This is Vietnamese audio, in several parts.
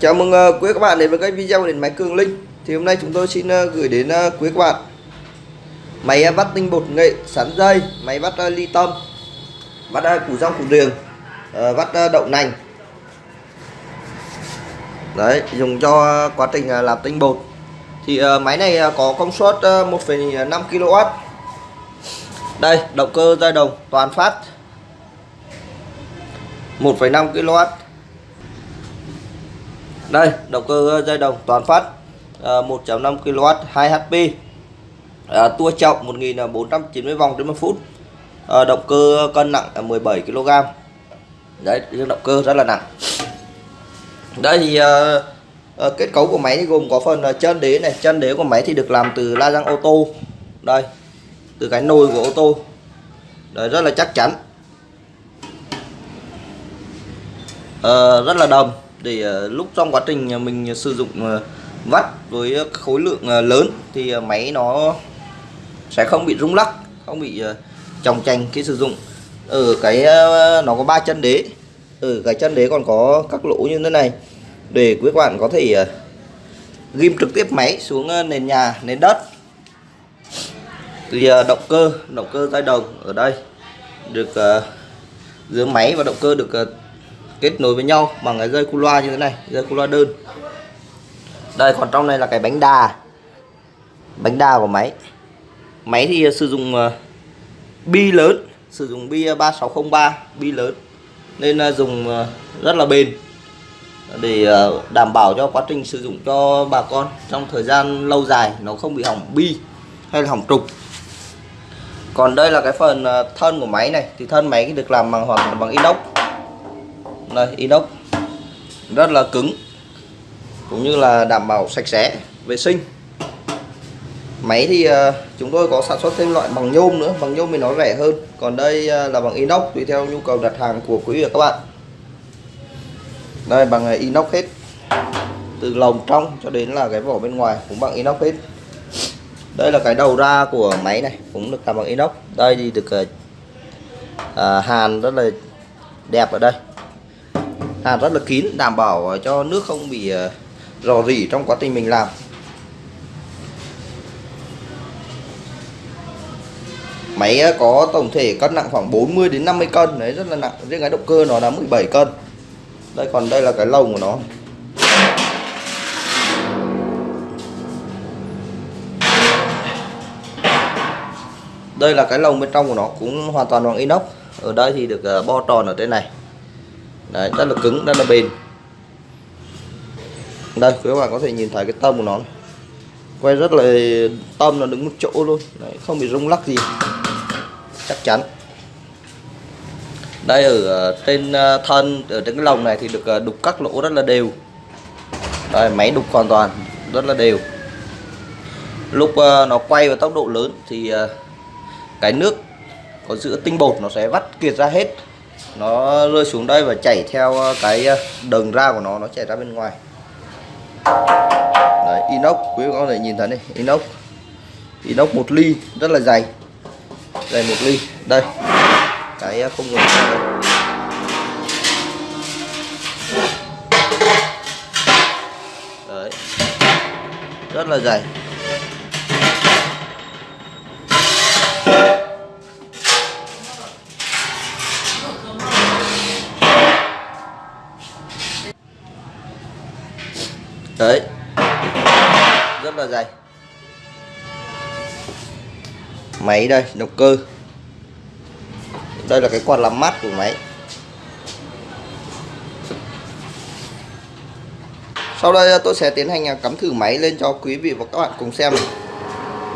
Chào mừng uh, quý các bạn đến với kênh video đến máy Cường Linh. Thì hôm nay chúng tôi xin uh, gửi đến uh, quý các bạn Máy vắt tinh bột nghệ sắn dây Máy vắt uh, ly tâm Vắt uh, củ rong củ riềng uh, Vắt uh, đậu nành. Đấy dùng cho uh, quá trình uh, làm tinh bột. Thì uh, máy này uh, có công suất uh, 1,5 kW Đây động cơ dây đồng toàn phát. 1,5 kW đây động cơ dây đồng toàn phát à, 1.5 kW 2 HP à, tua trọng 1490 vòng trên một phút. À, động cơ cân nặng là 17 kg đấy động cơ rất là nặng. Đây thì à, à, kết cấu của máy thì gồm có phần à, chân đế này. Chân đế của máy thì được làm từ la răng ô tô. Đây từ cái nồi của ô tô. Đấy rất là chắc chắn. À, rất là đầm để ờ, lúc trong quá trình ờ, mình sử dụng ờ, vắt với khối lượng lớn thì máy nó sẽ không bị rung lắc, không bị chồng chành khi sử dụng. Ở cái nó có ba chân đế. Ở cái chân đế còn có các lỗ như thế này. Để quý bạn có thể ghim trực tiếp máy xuống nền nhà, nền đất. Thì động cơ động cơ dây đồng ở đây được giữa máy và động cơ được kết nối với nhau bằng cái dây cu loa như thế này dây cu loa đơn. Đây còn trong này là cái bánh đà. Bánh đà của máy. Máy thì sử dụng uh, bi lớn sử dụng bi ờ, 3603 bi lớn. Nên uh, dùng uh, rất là bền. Để đảm bảo cho quá trình sử dụng cho bà con trong thời gian lâu dài nó không bị hỏng bi hay là hỏng trục. Còn đây là cái phần thân của máy này. Thì thân máy được làm bằng hoàn toàn bằng inox đây inox rất là cứng cũng như là đảm bảo sạch sẽ vệ sinh. Máy thì ờ, chúng tôi có sản xuất thêm loại bằng nhôm nữa bằng nhôm thì nó rẻ hơn. Còn đây ờ, là bằng inox tùy theo nhu cầu đặt hàng của quý vị và các bạn. Đây bằng inox hết từ lồng trong cho đến là cái vỏ bên ngoài cũng bằng inox hết. Đây là cái đầu ra của máy này cũng được làm bằng inox. Đây thì được à, hàn rất là đẹp ở đây hàn rất là kín, đảm bảo ờ, cho nước không bị ờ, rò rỉ trong quá trình mình làm. Máy ờ, có tổng thể cân nặng khoảng 40 đến 50 cân, đấy, rất là nặng, riêng cái động cơ nó là 17 cân. Đây, còn đây là cái lồng của nó. Đây là cái lồng bên trong của nó, cũng hoàn toàn bằng inox. Ở đây thì được bo tròn ở trên này đấy rất là cứng rất là bền. Đây quý bạn có thể nhìn thấy cái tâm của nó. Quay rất là tâm nó đứng một chỗ luôn. Đấy, không bị rung lắc gì. Chắc chắn. Đây ở ờ, trên ờ, thân ở trên cái lồng này thì được ờ, đục các lỗ rất là đều. Đây máy đục hoàn toàn rất là đều. Lúc nó quay với tốc độ lớn thì cái nước có giữa tinh bột nó sẽ vắt kiệt ra hết nó rơi xuống đây và chảy theo ờ, cái ờ, đường ra của nó nó chảy ra bên ngoài. Đấy, inox, quý vị có thể nhìn thấy này, inox. Inox một ly, rất là dày. Dày một ly. Đây, cái ờ, không ngừng đấy. Rất là dày. Đấy. Rất là dày. Máy đây động cơ. Đây là cái quạt làm mát của máy. Sau đây tôi sẽ tiến hành à, cắm thử máy lên cho quý vị và các bạn cùng xem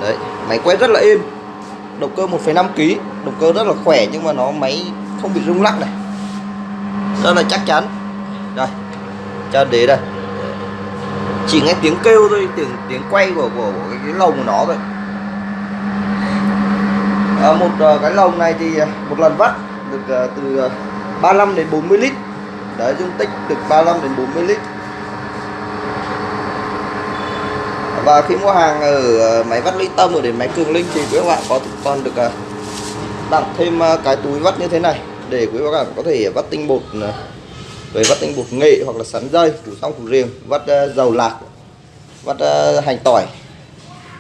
đấy máy quét rất là êm. Động cơ 1,5 kg động cơ rất là khỏe nhưng mà nó máy không bị rung lắc này. Rất là chắc chắn. Đây cho đế đây chỉ nghe tiếng kêu thôi tiếng tiếng quay của của, của cái, cái lồng của nó thôi à, ờ, một uh, cái lồng này thì ờ, một lần vắt được uh, từ uh, 35 đến 40 lít. Đấy dung tích được 35 đến 40 lít. Và khi mua hàng ở máy vắt ly tâm ở đến máy cường linh thì quý các bạn có còn được tặng thêm cái túi vắt như thế này để quý các bạn có thể vắt tinh bột về vắt tinh bột nghệ hoặc là sắn dây củ xong củ riềng vắt uh, dầu lạc vắt uh, hành tỏi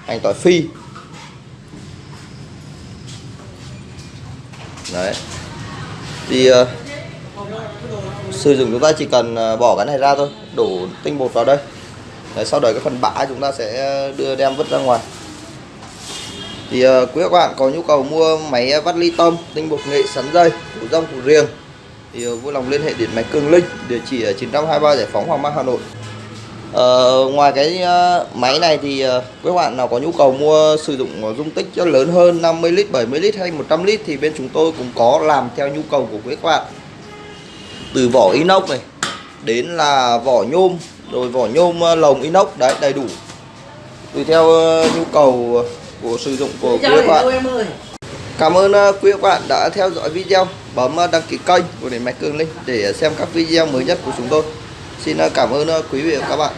hành tỏi phi. Đấy. Thì uh, sử dụng chúng ta chỉ cần bỏ cái này ra thôi đổ tinh bột vào đây. Đấy, sau đó cái phần bã chúng ta sẽ đưa đem vứt ra ngoài. Thì uh, quý các bạn có nhu cầu mua máy vắt ly tôm tinh bột nghệ sắn dây củ rong củ riềng thì uh, vui lòng liên hệ điện máy Cường Linh địa chỉ ở 923 Giải phóng Hoàng Mai Hà Nội Ờ, ngoài cái uh, máy này thì uh, các bạn nào có nhu cầu mua sử dụng dung tích cho lớn hơn 50 lít, 70 lít hay 100 lít thì bên chúng tôi cũng có làm theo nhu cầu của các bạn. Từ vỏ inox này đến là vỏ nhôm, rồi vỏ nhôm uh, lồng inox đấy đầy đủ. Tùy theo uh, nhu cầu của sử dụng của quý các bạn. Cảm ơn ờ, quý các bạn đã theo dõi video, bấm ờ, đăng ký kênh của Điện Máy Cường Linh để xem các video mới nhất của chúng tôi. Xin ờ, cảm ơn quý vị và các bạn.